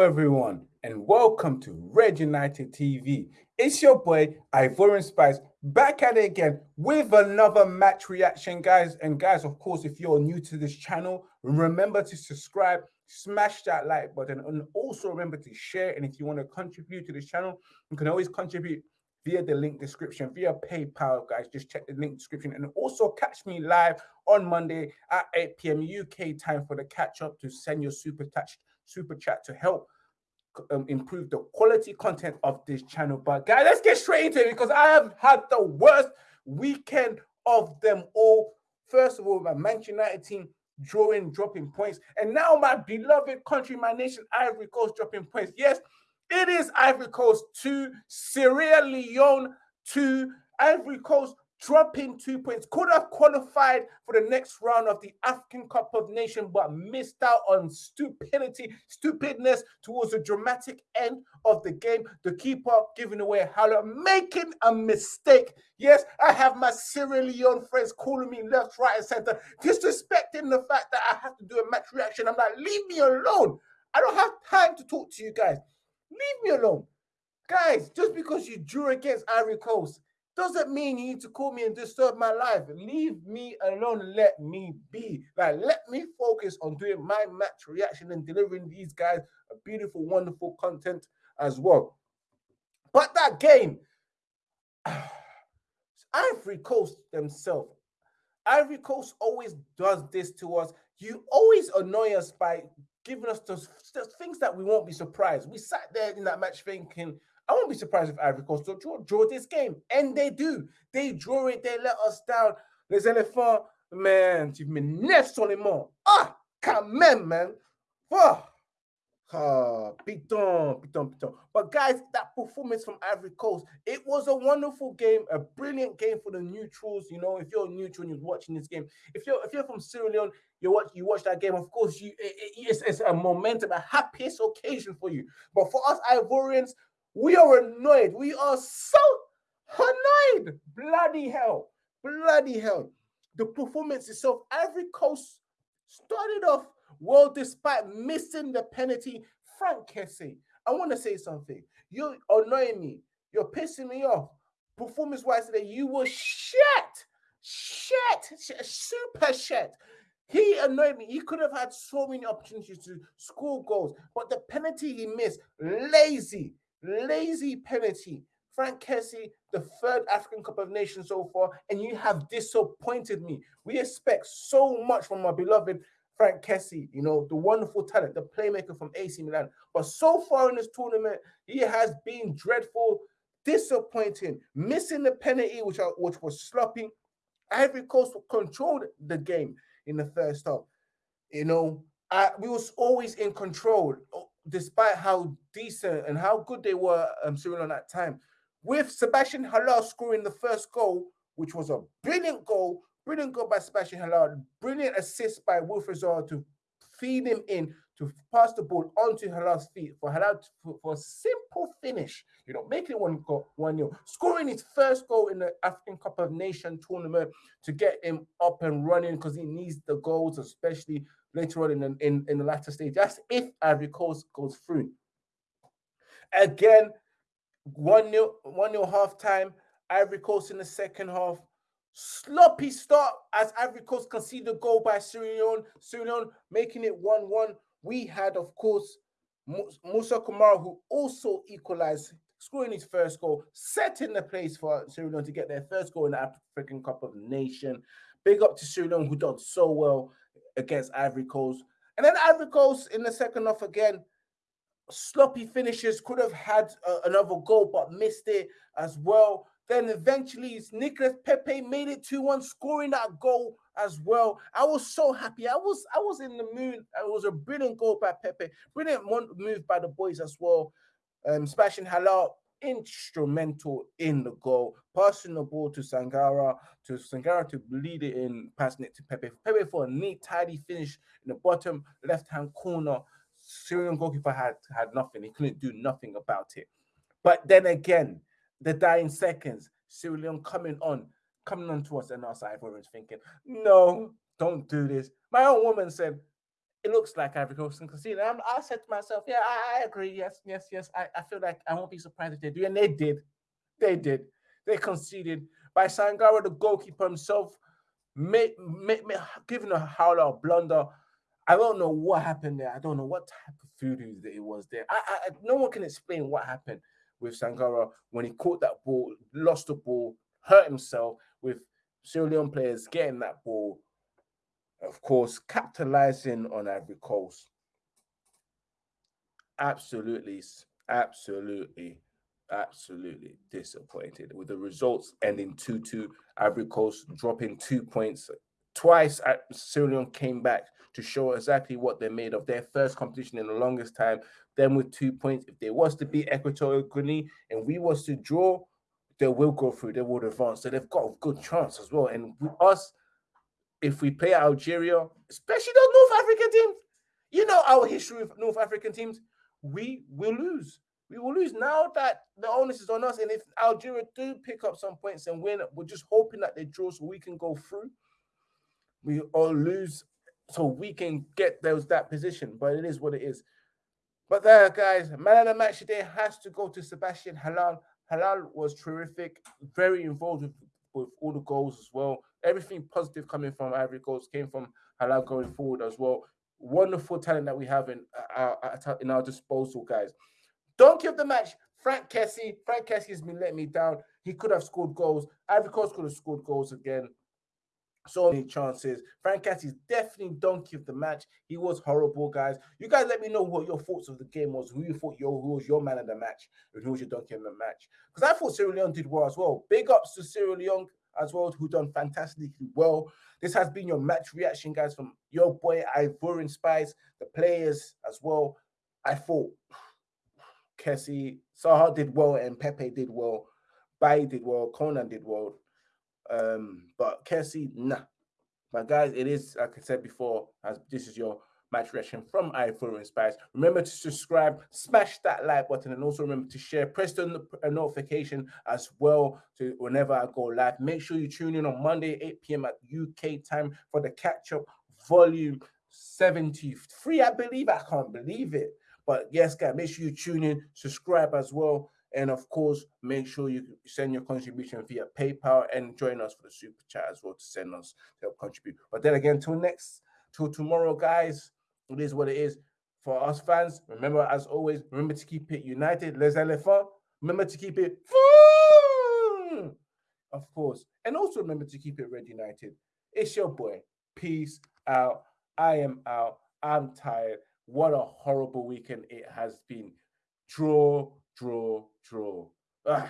Hello, everyone, and welcome to Red United TV. It's your boy Ivorian Spice back at it again with another match reaction, guys. And guys, of course, if you're new to this channel, remember to subscribe, smash that like button, and also remember to share. And if you want to contribute to this channel, you can always contribute via the link description, via PayPal, guys. Just check the link description, and also catch me live on Monday at 8 p.m. UK time for the catch up to send your super touch super chat to help um, improve the quality content of this channel. But guys, let's get straight into it because I have had the worst weekend of them all. First of all, my Manchester United team drawing, dropping points, and now my beloved country, my nation, Ivory Coast, dropping points. Yes, it is Ivory Coast to Sierra Leone to Ivory Coast dropping two points, could have qualified for the next round of the African Cup of Nations, but missed out on stupidity, stupidness towards the dramatic end of the game. The keeper giving away a howler, making a mistake. Yes, I have my Sierra Leone friends calling me left, right, and center, disrespecting the fact that I have to do a match reaction. I'm like, leave me alone. I don't have time to talk to you guys. Leave me alone. Guys, just because you drew against Ivory Coast, doesn't mean you need to call me and disturb my life. Leave me alone. Let me be. Like, let me focus on doing my match reaction and delivering these guys a beautiful, wonderful content as well. But that game, Ivory Coast themselves, Ivory Coast always does this to us. You always annoy us by giving us those, those things that we won't be surprised. We sat there in that match thinking, I won't be surprised if Ivory Coast draw, draw this game. And they do. They draw it. They let us down. Les éléphants, man, tu m'énerves sur les mots. Ah, quand même, man. Oh. Ah, piton, piton, piton. But guys, that performance from Ivory Coast, it was a wonderful game, a brilliant game for the neutrals. You know, if you're neutral and you're watching this game, if you're if you're from Sierra Leone, you watch you watch that game. Of course, you it, it's, it's a momentum, a happiest occasion for you. But for us Ivorians, we are annoyed. We are so annoyed. Bloody hell. Bloody hell. The performance itself, Ivory Coast started off well despite missing the penalty. Franck Kessie, I want to say something. You're annoying me. You're pissing me off. Performance wise today, you were shit. Shit. Super shit. He annoyed me. He could have had so many opportunities to score goals, but the penalty he missed, lazy lazy penalty. Franck Kessie, the third African Cup of Nations so far, and you have disappointed me. We expect so much from our beloved Franck Kessie, you know, the wonderful talent, the playmaker from AC Milan. But so far in this tournament, he has been dreadful, disappointing, missing the penalty, which, are, which was sloppy. Ivory Coast controlled the game in the first half. You know, I, we was always in control despite how decent and how good they were um, Sierra Leone that time. With Sebastian Haller scoring the first goal, which was a brilliant goal, brilliant goal by Sebastian Haller, brilliant assist by Wilfried Zaha to feed him in, to pass the ball onto Haller's feet for Haller for, for, a simple finish, you know, making it one goal, one nil, scoring his first goal in the African Cup of Nation tournament to get him up and running because he needs the goals, especially later on in the, in, in the latter stage. That's if Ivory Coast goes through. Again, 1 0, 1 0 half time. Ivory Coast in the second half. Sloppy start as Ivory Coast conceded a goal by Sierra Leone. Making it 1 1. We had, of course, Musa Kamara, who also equalized, scoring his first goal, setting the place for Sierra to get their first goal in the African Cup of Nation. Big up to Sierra who done so well against Ivory Coast. And then Ivory Coast in the second half again, sloppy finishes, could have had uh, another goal but missed it as well. Then eventually Nicolas Pepe made it 2-1, scoring that goal as well. I was so happy. I was I was in the mood. It was a brilliant goal by Pepe. Brilliant move by the boys as well. Um, smashing Haller instrumental in the goal, passing the ball to Sangara, to Sangara to lead it in, passing it to Pepe. Pepe for a neat, tidy finish in the bottom left-hand corner. Sierra Leone goalkeeper had had nothing. He couldn't do nothing about it. But then again, the dying seconds, Sierra Leone coming on, coming on to us, and us Ivorians thinking, no, don't do this. My own woman said, it looks like Ivory Coast. And I said to myself, yeah, I, I, agree. Yes, yes, yes. I, I feel like I won't be surprised if they do. And they did. They did. They conceded by Sangara, the goalkeeper himself, made, made, giving a howler a blunder. I don't know what happened there. I don't know what type of voodoo it was there. I, I, no one can explain what happened with Sangara when he caught that ball, lost the ball, hurt himself with Sierra Leone players getting that ball, of course, capitalizing on Ivory Coast. Absolutely, absolutely, absolutely disappointed with the results ending 2 2. Ivory Coast dropping two points. Twice, uh, Sierra Leone came back to show exactly what they're made of. Their first competition in the longest time. Then with two points, if they was to beat Equatorial Guinea and we was to draw, they will go through. They will advance. So they've got a good chance as well. And with us, if we play Algeria, especially those North African teams, you know our history with North African teams, we will lose. We will lose now that the onus is on us. And if Algeria do pick up some points and win, we're just hoping that they draw so we can go through. We all lose so we can get those that position. But it is what it is. But there, guys, man of the match today has to go to Sebastian Haller. Haller was terrific, very involved with, with all the goals as well. Everything positive coming from Ivory Coast came from Haller going forward as well. Wonderful talent that we have in uh, our, in our disposal, guys. Donkey of the match, Franck Kessie. Franck Kessie has been letting me down. He could have scored goals. Ivory Coast could have scored goals again so many chances. Franck is definitely donkey of the match. He was horrible, guys. You guys let me know what your thoughts of the game was. Who you thought your who was your man of the match, and who was your donkey of the match? Because I thought Sierra Leone did well as well. Big ups to Sierra Leone as well, who done fantastically well. This has been your match reaction, guys, from your boy Ivorian Spice, the players as well. I thought Kessie, Zaha did well, and Pepe did well. Bai did well, Konan did well. Um, but Kessie, nah. But guys, it is like I said before, as this is your match reaction from Ivorian Spice. Remember to subscribe, smash that like button, and also remember to share. Press the notification as well to whenever I go live. Make sure you tune in on Monday, 8 p.m. at UK time for the catch up volume 73. I believe I can't believe it. But yes, guys, make sure you tune in, subscribe as well. And of course, make sure you send your contribution via PayPal and join us for the super chat as well to send us to help contribute. But then again, till next, till tomorrow, guys, it is what it is. For us fans, remember, as always, remember to keep it united. Les éléphants, remember to keep it of course. And also remember to keep it red united. It's your boy. Peace out. I am out. I'm tired. What a horrible weekend it has been. Draw draw, draw. Ugh.